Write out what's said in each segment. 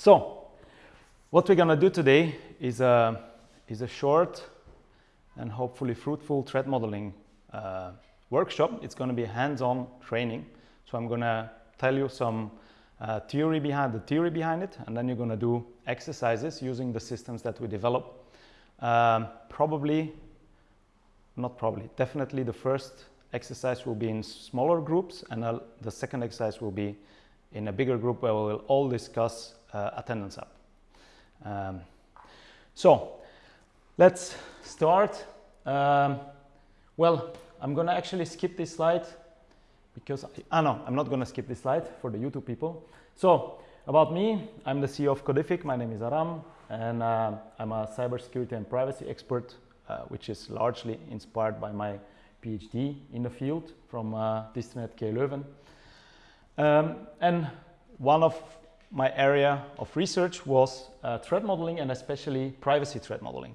So, what we're going to do today is a, is a short and hopefully fruitful threat modeling uh, workshop. It's going to be hands-on training. So I'm going to tell you some uh, theory behind the theory behind it, and then you're going to do exercises using the systems that we develop. Um, probably, not probably, definitely the first exercise will be in smaller groups, and the second exercise will be in a bigger group where we'll all discuss uh, attendance up. Um, so let's start. Um, well, I'm going to actually skip this slide because, I, ah no, I'm not going to skip this slide for the YouTube people. So about me, I'm the CEO of Codific. My name is Aram and uh, I'm a cybersecurity and privacy expert, uh, which is largely inspired by my PhD in the field from uh, Distrinet KU Leuven. Um, and one of my area of research was uh, threat modeling and especially privacy threat modeling.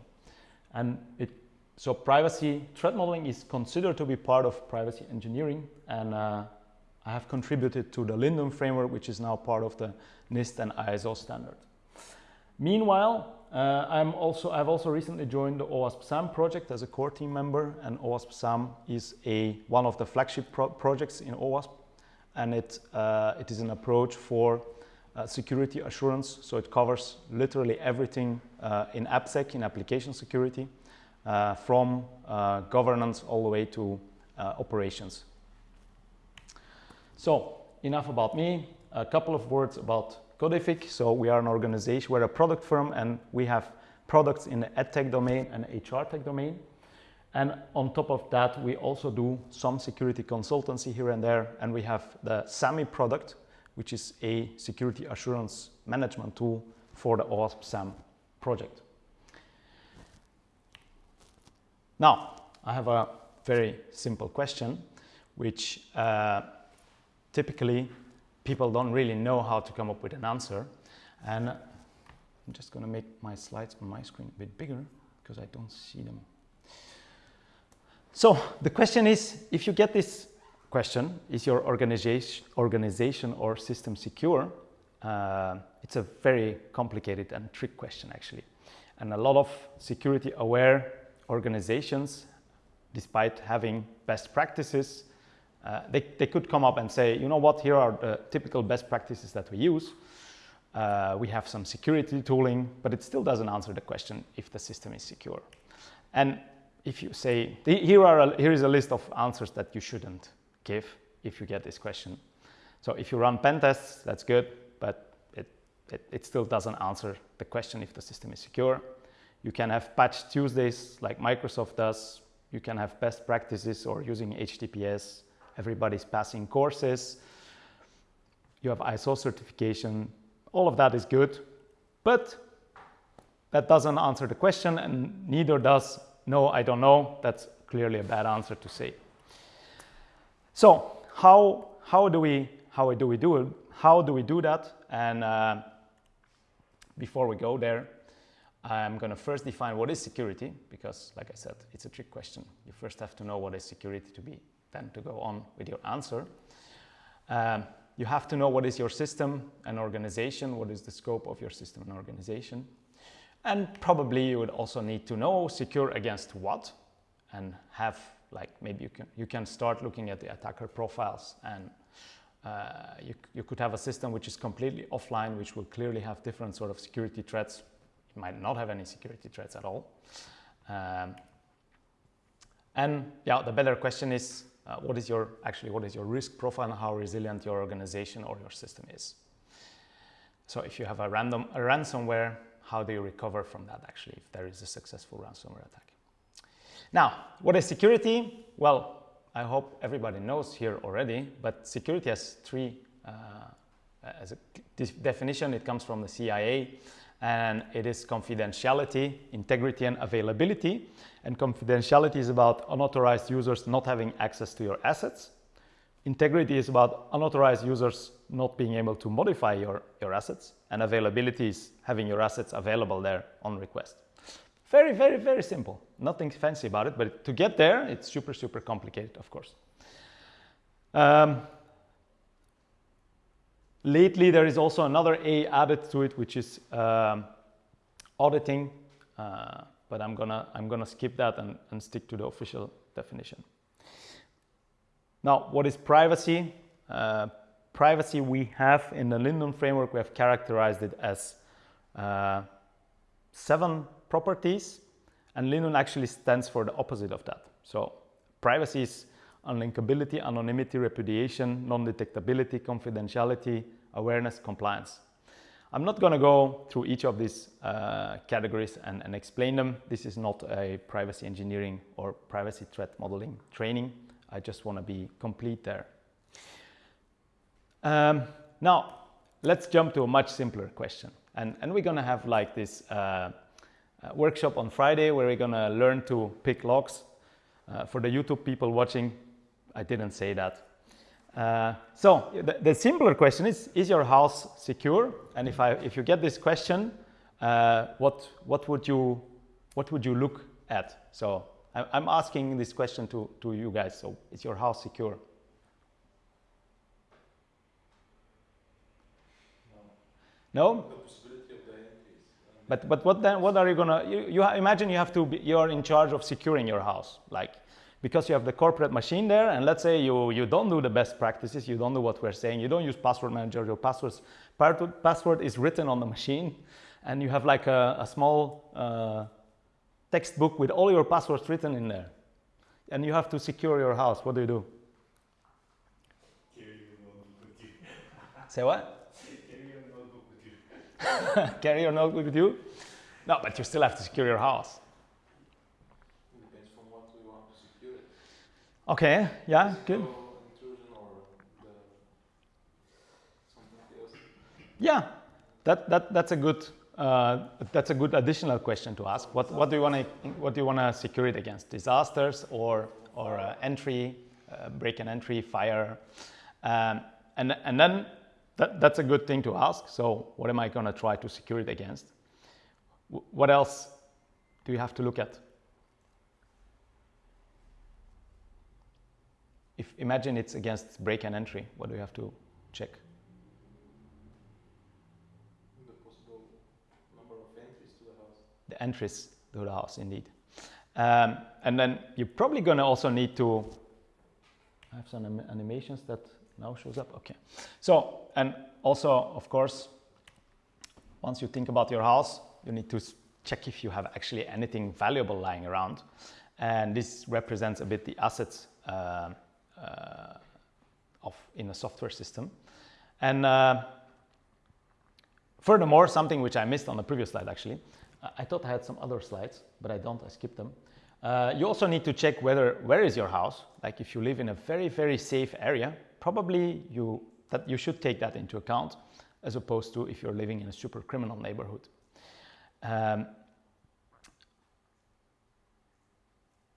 And it, so privacy threat modeling is considered to be part of privacy engineering and uh, I have contributed to the LINDDUN framework which is now part of the NIST and ISO standard. Meanwhile, uh, I'm also, I've also recently joined the OWASP SAMM project as a core team member and OWASP SAMM is a, one of the flagship pro projects in OWASP and it, uh, it is an approach for uh, security assurance. So it covers literally everything uh, in AppSec, in application security, uh, from uh, governance all the way to operations. So enough about me. A couple of words about Codific. So we are an organization, we're a product firm and we have products in the EdTech domain and HR tech domain. And on top of that, we also do some security consultancy here and there. And we have the SAMMY product, which is a security assurance management tool for the OWASP SAMM project. Now, I have a very simple question, which uh, typically people don't really know how to come up with an answer. And I'm just going to make my slides on my screen a bit bigger because I don't see them. So the question is, if you get this question, is your organization, organization or system secure? Uh, it's a very complicated and trick question actually. And a lot of security aware organizations, despite having best practices, uh, they, they could come up and say, you know what, here are the typical best practices that we use. Uh, we have some security tooling, but it still doesn't answer the question if the system is secure. And if you say, here, are a, here is a list of answers that you shouldn't give if you get this question. So if you run pen tests, that's good, but it, it, it still doesn't answer the question if the system is secure. You can have patch Tuesdays like Microsoft does. You can have best practices or using HTTPS everybody's passing courses, you have ISO certification, all of that is good, but that doesn't answer the question and neither does no, I don't know. That's clearly a bad answer to say. So how, how, do, we, how do we do it? How do we do that? And uh, before we go there, I'm going to first define what is security because, like I said, it's a trick question. You first have to know what is security to be then to go on with your answer. Um, you have to know what is your system and organization, what is the scope of your system and organization. And probably you would also need to know secure against what and have like maybe you can, you can start looking at the attacker profiles and uh, you, you could have a system which is completely offline, which will clearly have different sort of security threats. It might not have any security threats at all. Um, and yeah, the better question is, uh, what is your actually what is your risk profile and how resilient your organization or your system is. So if you have a random a ransomware, how do you recover from that actually if there is a successful ransomware attack? Now, what is security? Well, I hope everybody knows here already, but security has three uh, as a definition. It comes from the CIA and it is confidentiality, integrity and availability. And confidentiality is about unauthorized users not having access to your assets. Integrity is about unauthorized users not being able to modify your, your assets. And availability is having your assets available there on request. Very, very, very simple. Nothing fancy about it, but to get there, it's super, super complicated, of course. Um, lately there is also another A added to it, which is um, auditing, uh, but I'm gonna, I'm gonna skip that and, and stick to the official definition. Now, what is privacy? Uh, privacy we have in the LINDDUN framework, we have characterized it as uh, seven properties and LINDDUN actually stands for the opposite of that. So privacy is unlinkability, anonymity, repudiation, non-detectability, confidentiality, awareness, compliance. I'm not going to go through each of these uh, categories and, and, explain them. This is not a privacy engineering or privacy threat modeling training. I just want to be complete there. Um, now, let's jump to a much simpler question. And, and we're going to have like this uh, uh, workshop on Friday where we're to learn to pick locks. Uh, for the YouTube people watching, I didn't say that. Uh, so the, the, simpler question is, is your house secure? And if, I, if you get this question, uh, what, what, would you, what would you look at? So I, I'm asking this question to, to you guys. So is your house secure? No? no? But, but what then, what are you gonna, you, you imagine you have to be, you're in charge of securing your house. Like because you have the corporate machine there and let's say you, you don't do the best practices, you don't do what we're saying, you don't use password manager, your passwords, password is written on the machine and you have like a, a small uh, textbook with all your passwords written in there and you have to secure your house, what do you do? Say what? Carry your notebook with you. Carry your notebook with you? No, but you still have to secure your house. Okay, yeah, good. Yeah, that, that, that's a good uh, that's a good additional question to ask. What, what do you want to what do you want to secure it against? Disasters or or uh, entry, uh, break and entry, fire, um, and and then that, that's a good thing to ask. So what am I going to try to secure it against? W what else do you have to look at? if imagine it's against break and entry, what do you have to check? The possible number of entries to the house. The entries to the house, indeed. Um, and then you're probably going to also need to I have some animations that now shows up. Okay. So, and also, of course, once you think about your house, you need to check if you have actually anything valuable lying around. And this represents a bit the assets uh, uh, of in a software system. And uh, furthermore, something which I missed on the previous slide actually, I thought I had some other slides, but I don't, I skipped them. Uh, you also need to check whether, where is your house? Like if you live in a very, very safe area, probably you, that you should take that into account as opposed to if you're living in a super criminal neighborhood. Um,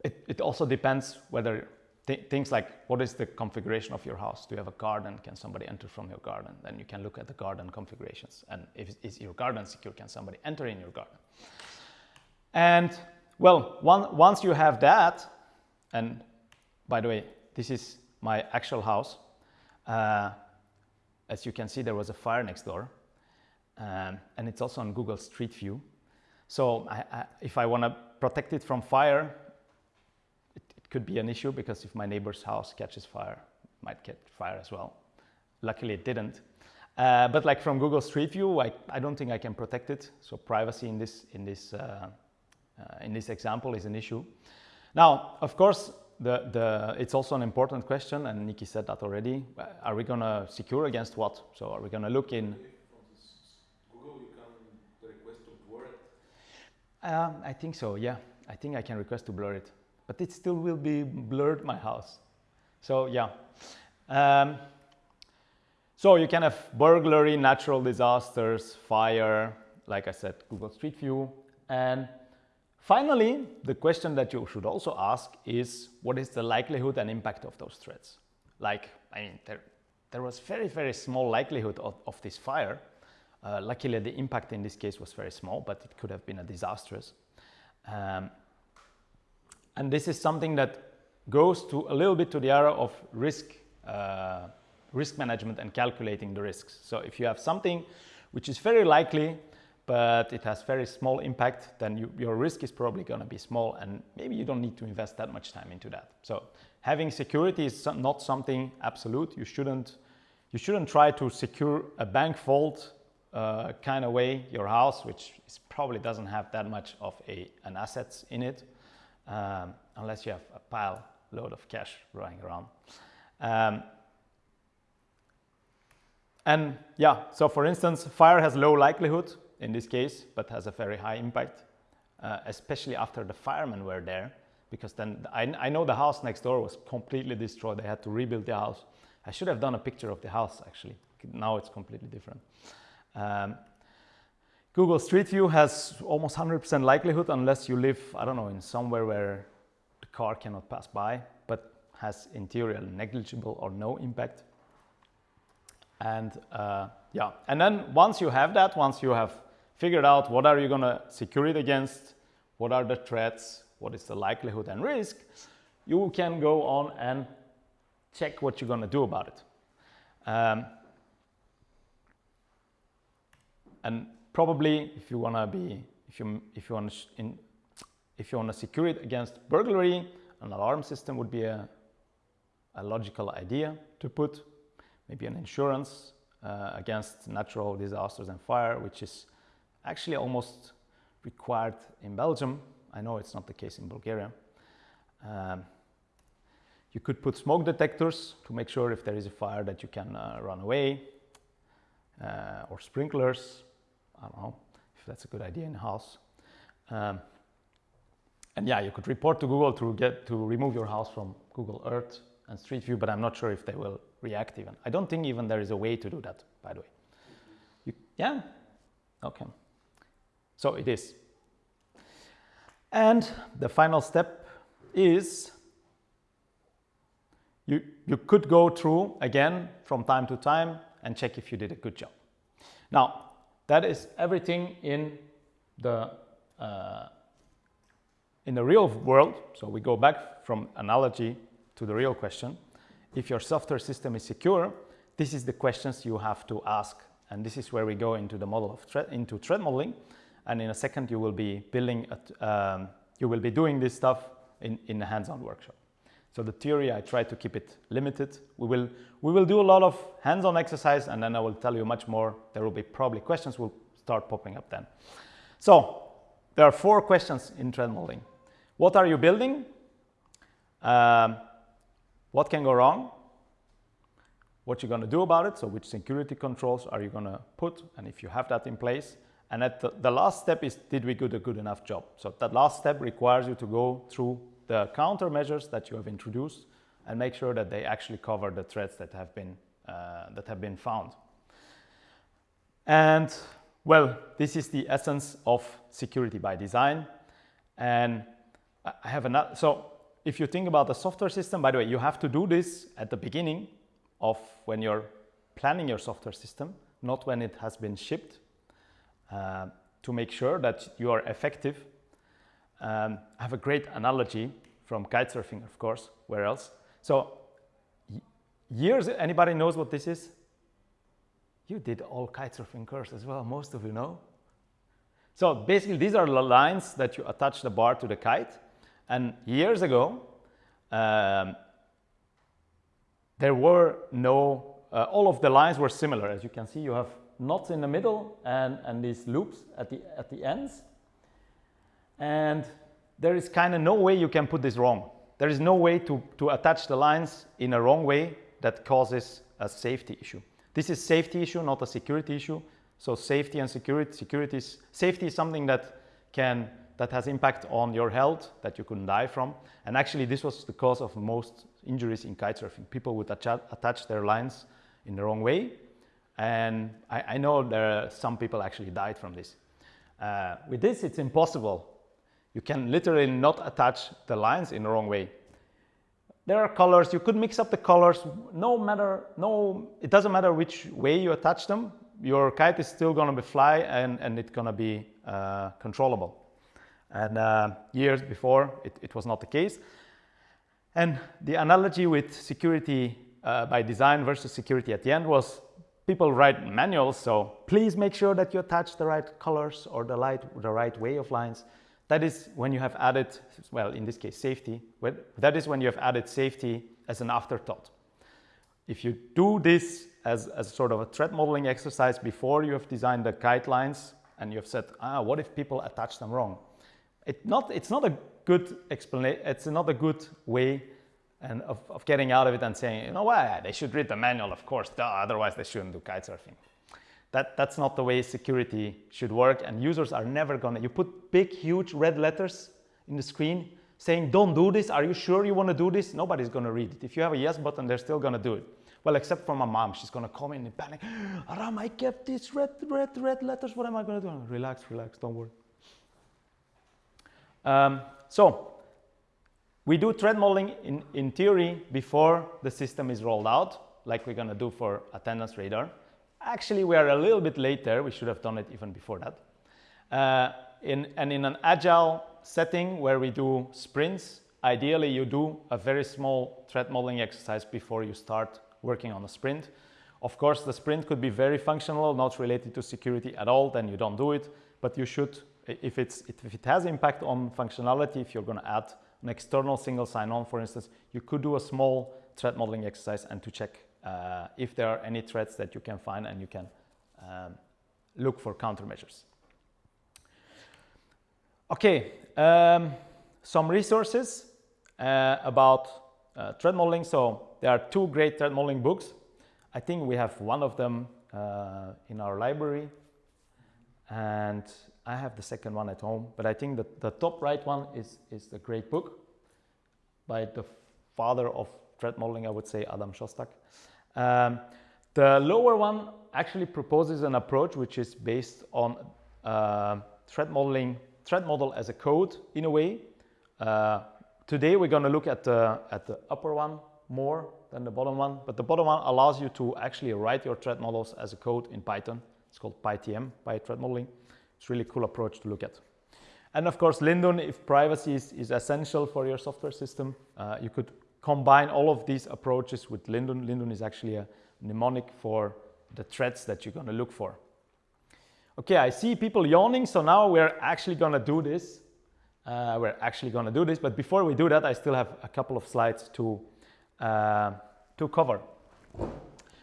it, it also depends whether th things like what is the configuration of your house? Do you have a garden? Can somebody enter from your garden? Then you can look at the garden configurations. And if is your garden secure, can somebody enter in your garden? And well, one, once you have that, and by the way, this is my actual house. Uh, as you can see, there was a fire next door. Um, and it's also on Google Street View. So I, I, if I want to protect it from fire, it could be an issue because if my neighbor's house catches fire, it might get fire as well. Luckily it didn't. Uh, but like from Google Street View, I, I don't think I can protect it. So privacy in this, in this, uh, uh, in this example is an issue. Now, of course, the, the, it's also an important question, and Nikki said that already. Are we going to secure against what? So are we going to look in... Google, you can request to blur it? Um, I think so, yeah. I think I can request to blur it but it still will be blurred my house. So yeah. Um, so you can have burglary, natural disasters, fire, like I said, Google Street View. And finally, the question that you should also ask is what is the likelihood and impact of those threats? Like, I mean, there, there was very, very small likelihood of, of this fire. Uh, luckily, the impact in this case was very small, but it could have been a disastrous. Um, and this is something that goes to a little bit to the area of risk uh, risk management and calculating the risks. So if you have something which is very likely, but it has very small impact, then you, your risk is probably going to be small and maybe you don't need to invest that much time into that. So having security is not something absolute. You shouldn't, you shouldn't try to secure a bank vault uh, kind of way your house, which is probably doesn't have that much of a, an assets in it, um, unless you have a pile load of cash running around. Um, and yeah, so for instance, fire has low likelihood in this case, but has a very high impact, uh, especially after the firemen were there, because then I, I, know the house next door was completely destroyed. They had to rebuild the house. I should have done a picture of the house actually. Now it's completely different. Um, Google Street View has almost 100% likelihood unless you live, I don't know, in somewhere where the car cannot pass by, but has interior negligible or no impact. And uh, yeah, and then once you have that, once you have figured out what are you going to secure it against, what are the threats, what is the likelihood and risk, you can go on and check what you're going to do about it. Um, and probably if you want to be, if you, if you want to, if you want to secure it against burglary, an alarm system would be a, a logical idea to put, maybe an insurance uh, against natural disasters and fire, which is actually almost required in Belgium. I know it's not the case in Bulgaria. Um, you could put smoke detectors to make sure if there is a fire that you can uh, run away, uh, or sprinklers. I don't know if that's a good idea in a house. Um, and yeah, you could report to Google to get to remove your house from Google Earth and Street View, but I'm not sure if they will react even. I don't think even there is a way to do that, by the way. You, yeah? Okay. So it is. And the final step is you, you could go through again from time to time and check if you did a good job. Now, that is everything in the, uh, in the real world. So we go back from analogy to the real question. If your software system is secure, this is the questions you have to ask. And this is where we go into the model of threat, into threat modeling and in a second you will be building, um, you will be doing this stuff in, in a hands-on workshop. So the theory, I try to keep it limited. We will, we will do a lot of hands-on exercise and then I will tell you much more. There will be probably questions will start popping up then. So there are four questions in threat modeling. What are you building? Um, what can go wrong? What you're going to do about it? So which security controls are you going to put? And if you have that in place, and at the, the, last step is, did we do a good enough job? So that last step requires you to go through the countermeasures that you have introduced and make sure that they actually cover the threats that have been, uh, that have been found. And well, this is the essence of security by design. And I have another, so if you think about the software system, by the way, you have to do this at the beginning of when you're planning your software system, not when it has been shipped uh, to make sure that you are effective. Um, I have a great analogy from kitesurfing, of course, where else? So years, anybody knows what this is? You did all kitesurfing course as well, most of you know. So basically these are the lines that you attach the bar to the kite. And years ago, um, there were no, uh, all of the lines were similar. As you can see, you have knots in the middle and, and these loops at the, at the ends. And there is kind of no way you can put this wrong. There is no way to, to attach the lines in a wrong way that causes a safety issue. This is safety issue, not a security issue. So safety and security, security is, safety is something that can, that has impact on your health that you couldn't die from. And actually this was the cause of most injuries in kitesurfing. People would attach, attach their lines in the wrong way and I, I know there are some people actually died from this. Uh, with this, it's impossible. You can literally not attach the lines in the wrong way. There are colors, you could mix up the colors, no matter, no, it doesn't matter which way you attach them, your kite is still gonna be fly and, and it's gonna be uh, controllable. And uh, years before, it, it, was not the case. And the analogy with security uh, by design versus security at the end was people write manuals, so please make sure that you attach the right colors or the, light, the right way of lines. That is when you have added, well, in this case, safety. That is when you have added safety as an afterthought. If you do this as, as sort of a threat modeling exercise before you have designed the guidelines and you have said, ah, what if people attach them wrong? It not, it's not a good explanation, it's not a good way and of, of getting out of it and saying, you know what, they should read the manual, of course, duh, otherwise they shouldn't do kite surfing. That, that's not the way security should work and users are never gonna, you put big, huge red letters in the screen saying, don't do this, are you sure you wanna do this? Nobody's gonna read it. If you have a yes button, they're still gonna do it. Well, except for my mom, she's gonna come in and panic. Aram, I kept these red, red, red letters, what am I gonna do? Relax, relax, don't worry. Um, so, we do threat modeling in, in theory before the system is rolled out, like we're gonna do for attendance radar. Actually, we are a little bit later. We should have done it even before that. Uh, in, and in an agile setting where we do sprints, ideally you do a very small threat modeling exercise before you start working on a sprint. Of course, the sprint could be very functional, not related to security at all, then you don't do it. But you should, if, it's, if it has impact on functionality, if you're going to add an external single sign-on, for instance, you could do a small threat modeling exercise and to check uh, if there are any threats that you can find and you can um, look for countermeasures. Okay, um, some resources uh, about uh, threat modeling. So there are two great threat modeling books. I think we have one of them uh, in our library and I have the second one at home, but I think that the top right one is, is a great book by the father of threat modeling, I would say Adam Shostak. Um, the lower one actually proposes an approach which is based on uh, threat modeling, threat model as a code in a way. Uh, today we're going to look at the, at the upper one more than the bottom one, but the bottom one allows you to actually write your threat models as a code in Python. It's called PyTM, by threat modeling. It's really cool approach to look at. And of course, LINDDUN, if privacy is, is essential for your software system, uh, you could combine all of these approaches with LINDDUN. LINDDUN is actually a mnemonic for the threats that you're going to look for. Okay, I see people yawning, so now we're actually going to do this. Uh, we're actually going to do this, but before we do that, I still have a couple of slides to, uh, to cover.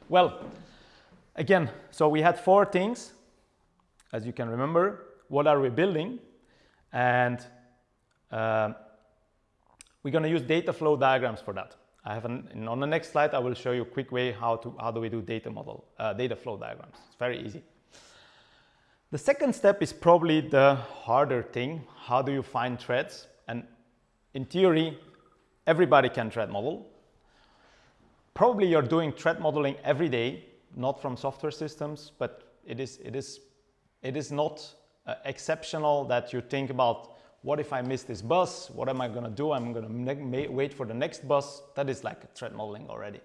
Well, again, so we had four things, as you can remember. What are we building? And uh, we're going to use data flow diagrams for that. I have an, on the next slide, I will show you a quick way how to how do we do data model, uh, data flow diagrams. It's very easy. The second step is probably the harder thing. How do you find threads? And in theory, everybody can threat model. Probably you're doing threat modeling every day, not from software systems, but it is, it is, it is not uh, exceptional that you think about what if I miss this bus? What am I going to do? I'm going to wait for the next bus. That is like threat modeling already.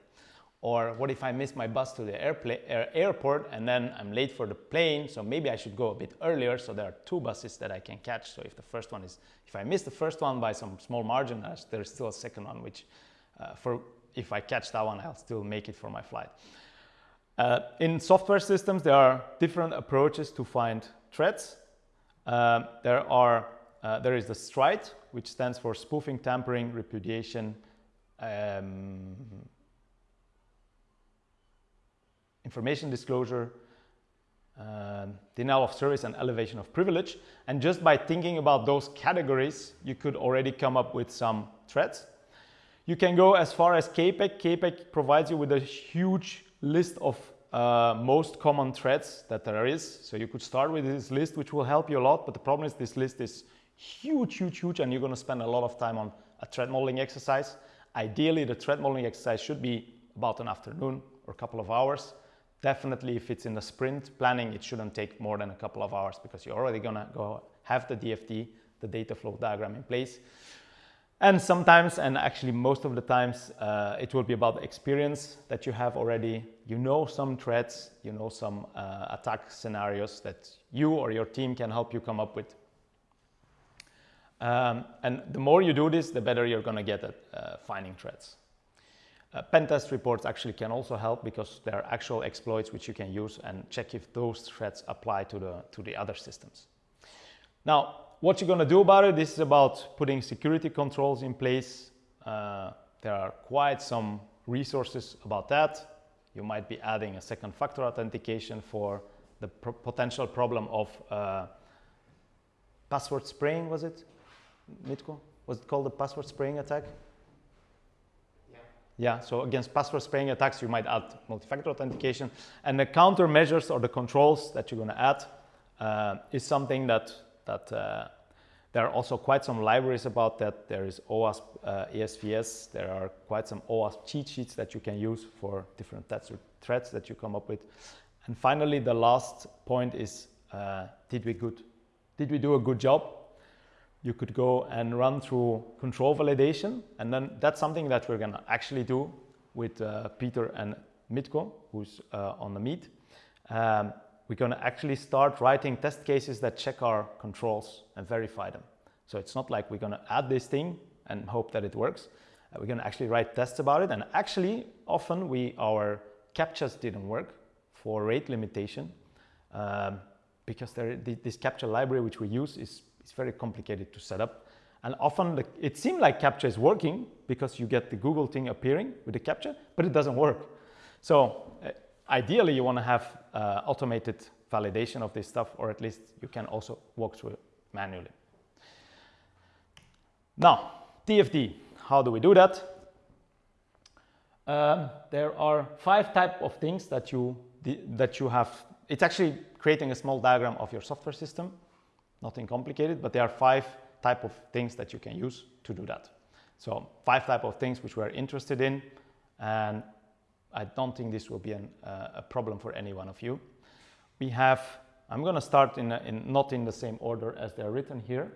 Or what if I miss my bus to the air airport and then I'm late for the plane, so maybe I should go a bit earlier so there are two buses that I can catch. So if the first one is, if I miss the first one by some small margin, there's still a second one, which uh, for if I catch that one, I'll still make it for my flight. Uh, in software systems, there are different approaches to find threats. Uh, there are uh, there is the STRIDE, which stands for spoofing, tampering, repudiation, um, information disclosure, uh, denial of service and elevation of privilege. And just by thinking about those categories, you could already come up with some threats. You can go as far as CAPEC. CAPEC provides you with a huge list of uh, most common threads that there is. So you could start with this list, which will help you a lot. But the problem is this list is huge, huge, huge, and you're going to spend a lot of time on a threat modeling exercise. Ideally, the threat modeling exercise should be about an afternoon or a couple of hours. Definitely, if it's in the sprint planning, it shouldn't take more than a couple of hours because you're already going to go have the DFD, the data flow diagram in place. And sometimes, and actually most of the times, uh, it will be about the experience that you have already. You know some threats, you know some uh, attack scenarios that you or your team can help you come up with. Um, and the more you do this, the better you're going to get at uh, finding threats. Uh, pen test reports actually can also help because there are actual exploits which you can use and check if those threats apply to the, to the other systems. Now, what you're going to do about it, this is about putting security controls in place. Uh, there are quite some resources about that. You might be adding a second factor authentication for the potential problem of uh, password spraying, was it, Mitko? Was it called the password spraying attack? Yeah. Yeah, so against password spraying attacks, you might add multi-factor authentication. And the countermeasures or the controls that you're going to add uh, is something that, that uh, there are also quite some libraries about that. There is OWASP uh, ASVS. There are quite some OWASP cheat sheets that you can use for different threats that you come up with. And finally, the last point is, uh, did we good? Did we do a good job? You could go and run through control validation. And then that's something that we're going to actually do with uh, Peter and Mitko, who's uh, on the meet. Um, we're going to actually start writing test cases that check our controls and verify them. So it's not like we're going to add this thing and hope that it works. Uh, we're going to actually write tests about it. And actually, often we our CAPTCHAs didn't work for rate limitation um, because there, this CAPTCHA library which we use is, is very complicated to set up. And often the, it seemed like CAPTCHA is working because you get the Google thing appearing with the CAPTCHA, but it doesn't work. So uh, Ideally, you want to have uh, automated validation of this stuff, or at least you can also walk through it manually. Now, DFD, how do we do that? Um, there are five type of things that you, that you have. It's actually creating a small diagram of your software system, nothing complicated, but there are five type of things that you can use to do that. So five type of things which we're interested in, and I don't think this will be an, uh, a problem for any one of you. We have, I'm going to start in, in, not in the same order as they're written here.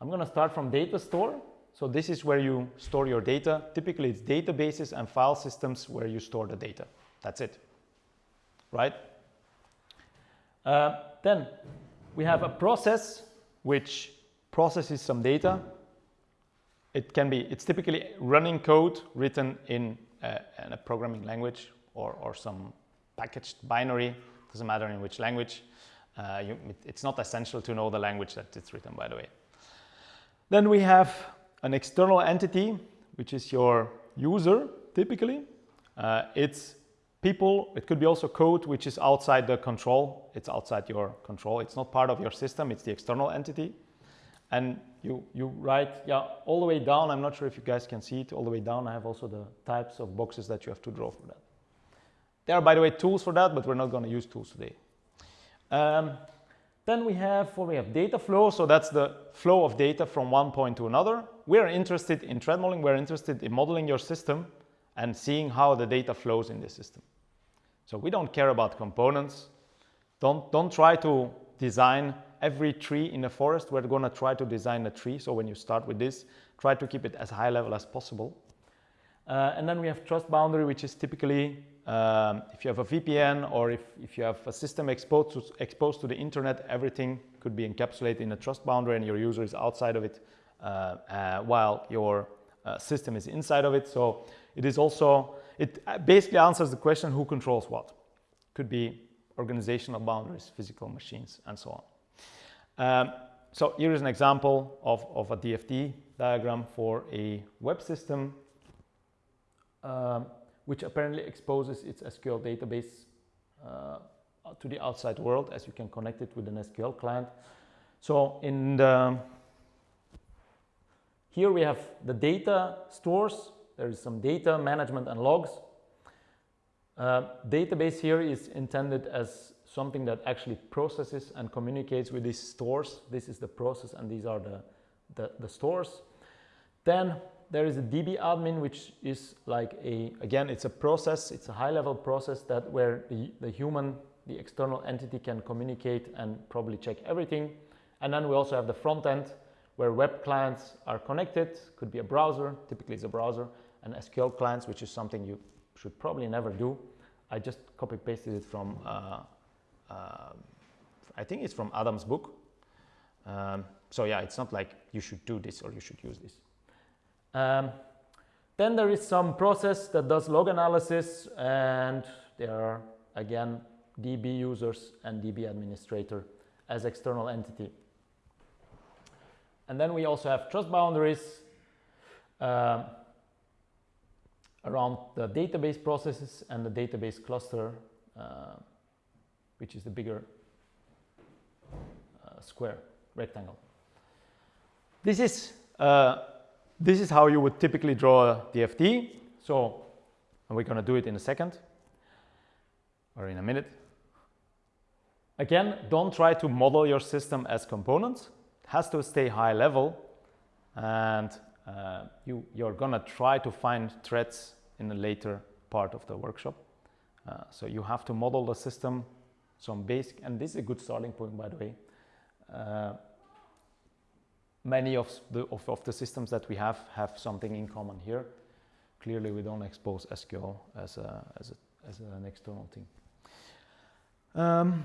I'm going to start from data store. So this is where you store your data. Typically it's databases and file systems where you store the data. That's it, right? Uh, then we have a process which processes some data. It can be, it's typically running code written in in a programming language or, or some packaged binary, doesn't matter in which language. Uh, you, it, it's not essential to know the language that it's written, by the way. Then we have an external entity, which is your user, typically. Uh, it's people, it could be also code, which is outside the control. It's outside your control. It's not part of your system. It's the external entity and you, you write, yeah, all the way down, I'm not sure if you guys can see it, all the way down I have also the types of boxes that you have to draw for that. There are, by the way, tools for that, but we're not going to use tools today. Um, then we have, well, we have data flow, so that's the flow of data from one point to another. We're interested in threat modeling, we're interested in modeling your system and seeing how the data flows in the system. So we don't care about components. Don't, don't try to design every tree in the forest, we're going to try to design a tree. So when you start with this, try to keep it as high level as possible. Uh, and then we have trust boundary, which is typically um, if you have a VPN or if, if you have a system exposed to, exposed to the internet, everything could be encapsulated in a trust boundary and your user is outside of it uh, uh, while your uh, system is inside of it. So it is also, it basically answers the question who controls what. Could be organizational boundaries, physical machines, and so on. Um, so here is an example of, of a DFD diagram for a web system um, which apparently exposes its SQL database uh, to the outside world as you can connect it with an SQL client. So in the, here we have the data stores. There is some data management and logs. Uh, database here is intended as something that actually processes and communicates with these stores. This is the process and these are the, the, the stores. Then there is a DB admin, which is like a, again, it's a process, it's a high level process that where the, the human, the external entity can communicate and probably check everything. And then we also have the front end where web clients are connected, could be a browser, typically it's a browser, and SQL clients, which is something you should probably never do. I just copy pasted it from uh, uh, I think it's from Adam's book. Um, so yeah, it's not like you should do this or you should use this. Um, Then there is some process that does log analysis and there are again DB users and DB administrator as external entity. And then we also have trust boundaries uh, around the database processes and the database cluster, uh, which is the bigger uh, square rectangle. This is uh, this is how you would typically draw a DFD. So, and we're going to do it in a second or in a minute. Again, don't try to model your system as components. It has to stay high level and uh, you, you're going to try to find threads in the later part of the workshop. Uh, so you have to model the system some basic, and this is a good starting point by the way. Uh, many of the, of, of, the systems that we have have something in common here. Clearly we don't expose SQL as, a, as, a, as an external thing. Um,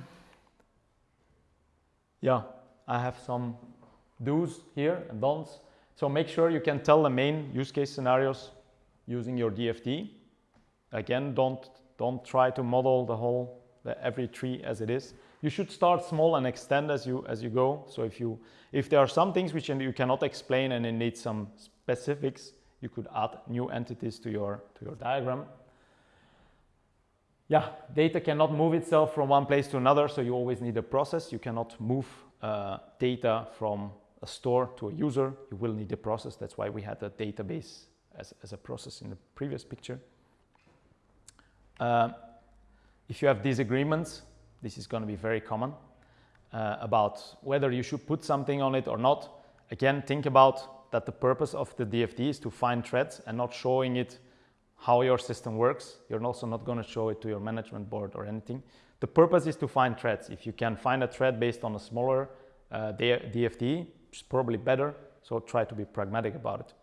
yeah, I have some do's here and don'ts. So make sure you can tell the main use case scenarios using your DFD. Again, don't, don't try to model the whole, every tree as it is. You should start small and extend as you, as you go. So if, you, if there are some things which you cannot explain and it needs some specifics, you could add new entities to your, to your diagram. Yeah, data cannot move itself from one place to another, so you always need a process. You cannot move uh, data from a store to a user, you will need a process. That's why we had a database as, as a process in the previous picture. Uh, if you have disagreements, this is going to be very common uh, about whether you should put something on it or not. Again, think about that the purpose of the DFD is to find threads and not showing it how your system works. You're also not going to show it to your management board or anything. The purpose is to find threads. If you can find a thread based on a smaller uh, is probably better. So try to be pragmatic about it.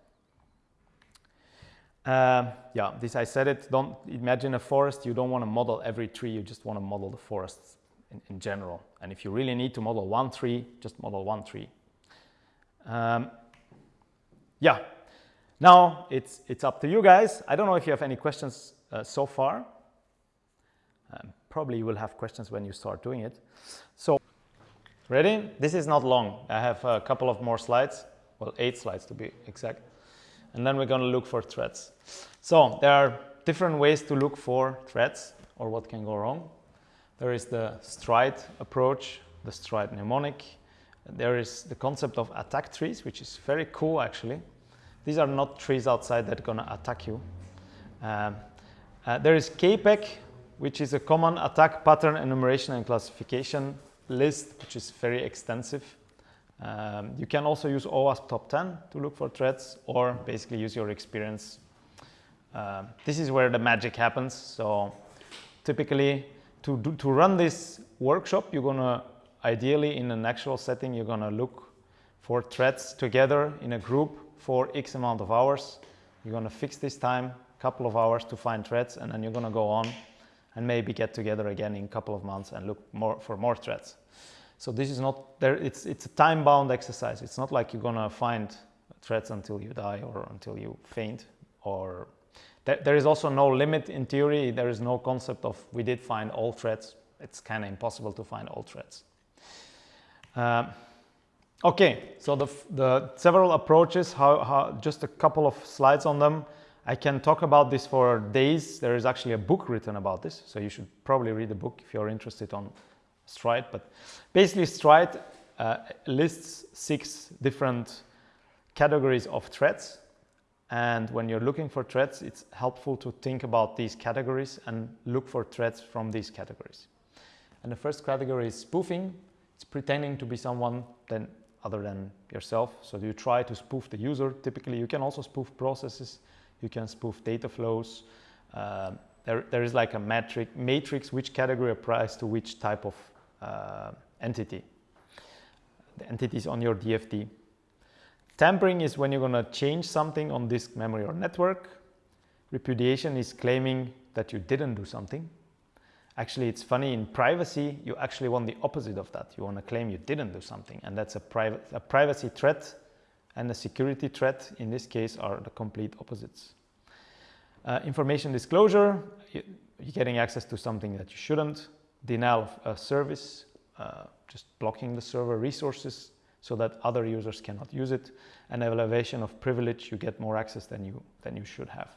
Uh, yeah, this I said it, don't imagine a forest, you don't want to model every tree, you just want to model the forests in, in general. And if you really need to model one tree, just model one tree. Um, yeah, now it's, it's up to you guys. I don't know if you have any questions uh, so far. Um, probably you will have questions when you start doing it. So Ready? This is not long. I have a couple of more slides, well, eight slides to be exact. And then we're going to look for threats. So there are different ways to look for threats or what can go wrong. There is the stride approach, the stride mnemonic. There is the concept of attack trees, which is very cool actually. These are not trees outside that are going to attack you. Um, uh, there is CAPEC, which is a common attack pattern enumeration and classification list, which is very extensive. Um, you can also use OWASP top 10 to look for threads or basically use your experience. Uh, this is where the magic happens. So typically to, do, to run this workshop, you're going to ideally in an actual setting, you're going to look for threads together in a group for X amount of hours. You're going to fix this time, couple of hours to find threads, and then you're going to go on and maybe get together again in a couple of months and look more for more threads. So this is not there. It's it's a time-bound exercise. It's not like you're gonna find threads until you die or until you faint. Or there, is also no limit in theory. There is no concept of we did find all threads. It's kind of impossible to find all threads. Um, okay, so the the several approaches. How, how just a couple of slides on them. I can talk about this for days. There is actually a book written about this, so you should probably read the book if you're interested on Stride. But basically, Stride uh, lists six different categories of threads. And when you're looking for threads, it's helpful to think about these categories and look for threads from these categories. And the first category is spoofing. It's pretending to be someone then other than yourself. So you try to spoof the user. Typically, you can also spoof processes you can spoof data flows. Uh, there, there is like a metric, matrix which category applies to which type of entity. The entities on your DFD. Tampering is when you're going to change something on disk memory or network. Repudiation is claiming that you didn't do something. Actually, it's funny, in privacy, you actually want the opposite of that. You want to claim you didn't do something, and that's a, a privacy threat and the security threat in this case are the complete opposites. Uh, information disclosure, you, are getting access to something that you shouldn't. Denial of service, uh, just blocking the server resources so that other users cannot use it. And elevation of privilege, you get more access than you, than you should have.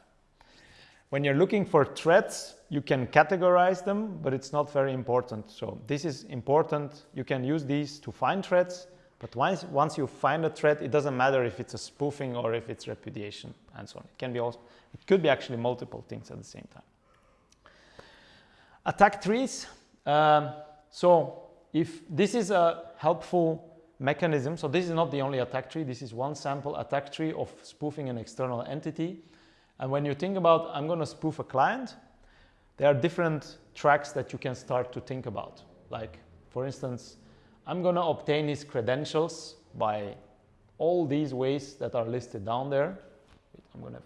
When you're looking for threats, you can categorize them, but it's not very important. So this is important. You can use these to find threats, but once, once you find a threat, it doesn't matter if it's a spoofing or if it's repudiation and so on. It can be also, it could be actually multiple things at the same time. Attack trees. Um, so if this is a helpful mechanism, so this is not the only attack tree, this is one sample attack tree of spoofing an external entity. And when you think about, I'm going to spoof a client, there are different tracks that you can start to think about. Like, for instance, I'm going to obtain his credentials by all these ways that are listed down there. I'm to,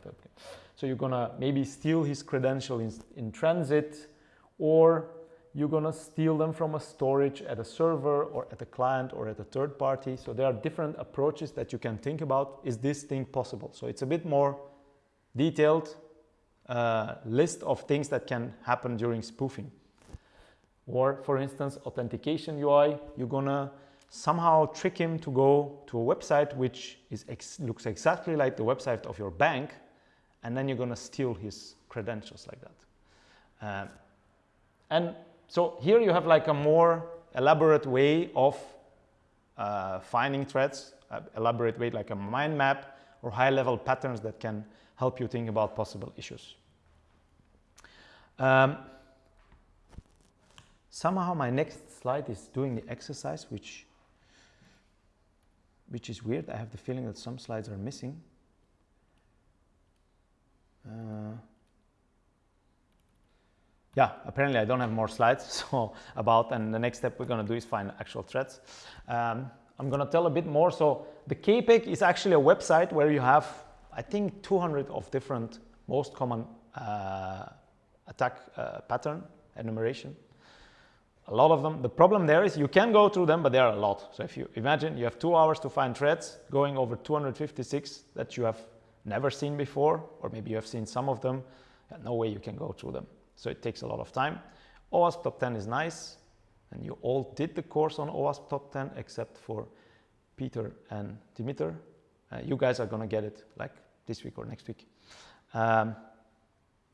so you're going to maybe steal his credential in, in transit, or you're going to steal them from a storage at a server or at a client or at a third party. So there are different approaches that you can think about. Is this thing possible? So it's a bit more detailed uh, list of things that can happen during spoofing. Or for instance, authentication UI, you're gonna somehow trick him to go to a website which is ex looks exactly like the website of your bank, and then you're gonna steal his credentials like that. Uh, and so here you have like a more elaborate way of uh, finding threats, uh, elaborate way like a mind map or high level patterns that can help you think about possible issues. Um, somehow my next slide is doing the exercise, which, which is weird. I have the feeling that some slides are missing. Uh, yeah, apparently I don't have more slides so about, and the next step we're going to do is find actual threats. Um, I'm going to tell a bit more. So the CAPEC is actually a website where you have I think 200 of different most common uh, attack uh, pattern enumeration. A lot of them. The problem there is you can go through them, but there are a lot. So if you imagine you have two hours to find threads going over 256 that you have never seen before, or maybe you have seen some of them, no way you can go through them. So it takes a lot of time. OWASP Top 10 is nice, and you all did the course on OWASP Top 10 except for Peter and Dimitar. Uh, you guys are going to get it like this week or next week. Um,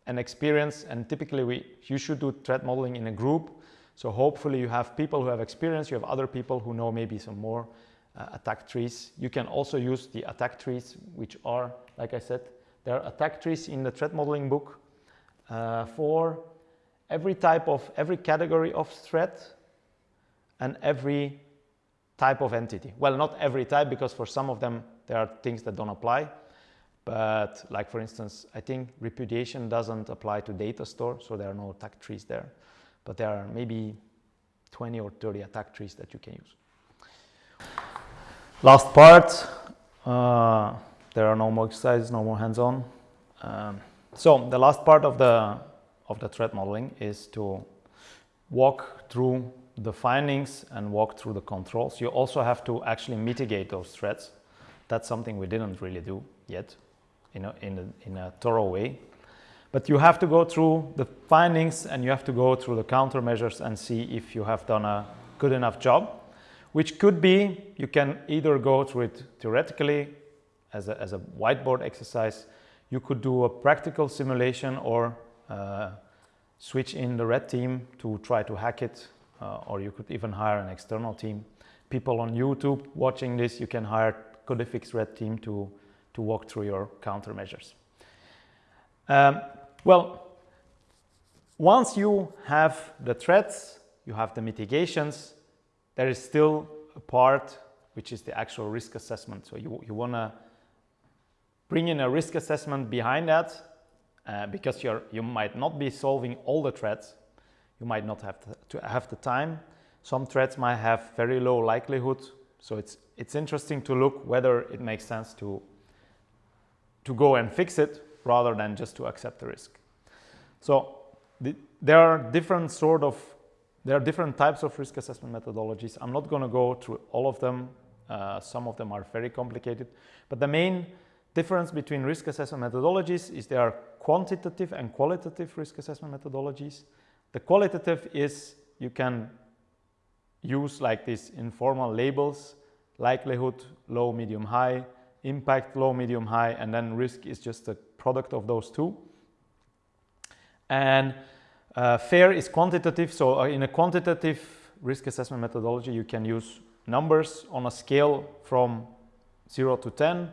an experience, and typically we, you should do threat modeling in a group. So hopefully you have people who have experience, you have other people who know maybe some more uh, attack trees. You can also use the attack trees, which are, like I said, there are attack trees in the threat modeling book uh, for every type of, every category of threat and every type of entity. Well, not every type, because for some of them, there are things that don't apply. But like for instance, I think repudiation doesn't apply to data store, so there are no attack trees there. But there are maybe 20 or 30 attack trees that you can use. Last part, uh, there are no more exercises, no more hands-on. Um, so the last part of the, of the threat modeling is to walk through the findings and walk through the controls. You also have to actually mitigate those threats. That's something we didn't really do yet in a, in a, in a thorough way. But you have to go through the findings and you have to go through the countermeasures and see if you have done a good enough job, which could be you can either go through it theoretically as a, as a whiteboard exercise, you could do a practical simulation or uh, switch in the red team to try to hack it, uh, or you could even hire an external team. People on YouTube watching this, you can hire Codific's red team to to walk through your countermeasures. Um, well, once you have the threats, you have the mitigations, there is still a part which is the actual risk assessment. So you, you want to bring in a risk assessment behind that uh, because you're, you might not be solving all the threats. You might not have to, to have the time. Some threats might have very low likelihood. So it's, it's interesting to look whether it makes sense to to go and fix it rather than just to accept the risk. So the, there are different sort of, there are different types of risk assessment methodologies. I'm not going to go through all of them. Uh, some of them are very complicated, but the main difference between risk assessment methodologies is there are quantitative and qualitative risk assessment methodologies. The qualitative is you can use like these informal labels, likelihood, low, medium, high, impact, low, medium, high, and then risk is just a product of those two. And uh, FAIR is quantitative, so uh, in a quantitative risk assessment methodology, you can use numbers on a scale from 0 to 10,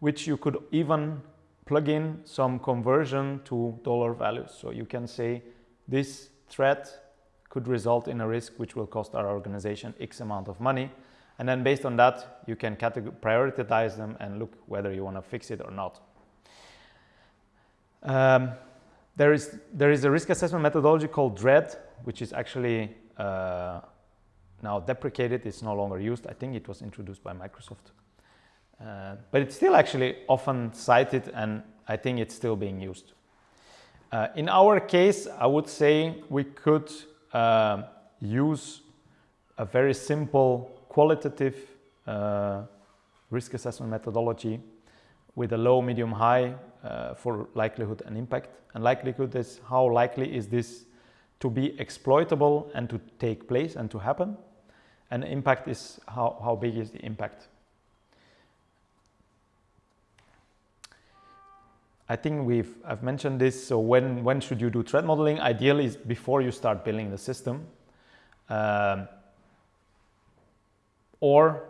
which you could even plug in some conversion to dollar values. So you can say this threat could result in a risk which will cost our organization X amount of money. And then based on that, you can prioritize them and look whether you want to fix it or not. Um, there, is, there is a risk assessment methodology called DREAD, which is actually uh, now deprecated. It's no longer used. I think it was introduced by Microsoft. Uh, but it's still actually often cited and I think it's still being used. Uh, in our case, I would say we could uh, use a very simple qualitative uh, risk assessment methodology with a low, medium, high uh, for likelihood and impact. And likelihood is how likely is this to be exploitable and to take place and to happen. And impact is how, how big is the impact. I think we've I've mentioned this. So when when should you do threat modeling? Ideally, is before you start building the system, um, or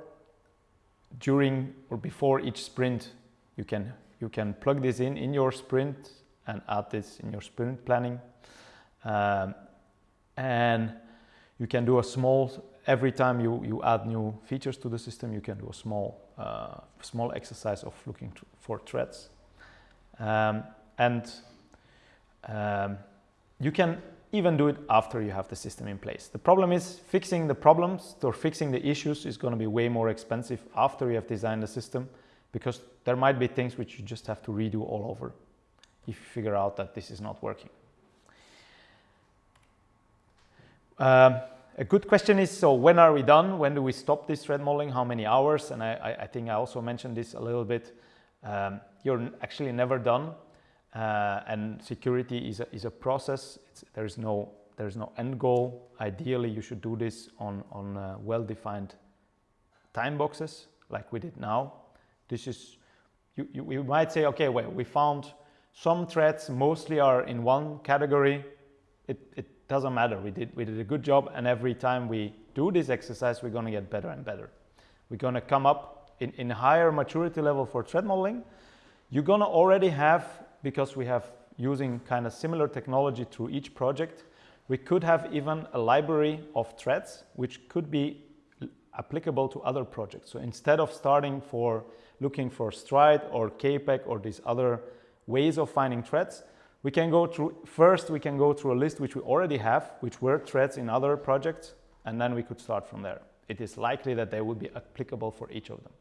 during or before each sprint. You can you can plug this in in your sprint and add this in your sprint planning, um, and you can do a small every time you you add new features to the system. You can do a small uh, small exercise of looking for threats um, and um, you can even do it after you have the system in place. The problem is fixing the problems or fixing the issues is going to be way more expensive after you have designed the system because there might be things which you just have to redo all over if you figure out that this is not working. Um, a good question is, so when are we done? When do we stop this threat modeling? How many hours? And I, I think I also mentioned this a little bit. Um, you're actually never done uh, and security is a, is a process. there's no there's no end goal. Ideally, you should do this on, on uh, well-defined time boxes like we did now. This is, you, you, you might say, okay, well, we found some threats mostly are in one category. It, it doesn't matter. We did, we did a good job. And every time we do this exercise, we're going to get better and better. We're going to come up in, in higher maturity level for threat modeling. You're gonna already have, because we have using kind of similar technology through each project, we could have even a library of threads which could be applicable to other projects. So instead of starting for looking for Stride or CAPEC or these other ways of finding threads, we can go through, first we can go through a list which we already have, which were threads in other projects, and then we could start from there. It is likely that they would be applicable for each of them.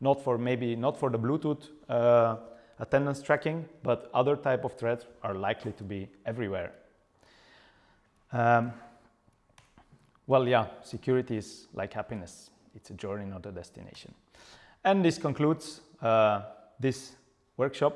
Not for maybe, not for the Bluetooth uh, attendance tracking, but other type of threats are likely to be everywhere. Um, well, yeah, security is like happiness. It's a journey, not a destination. And this concludes uh, this workshop.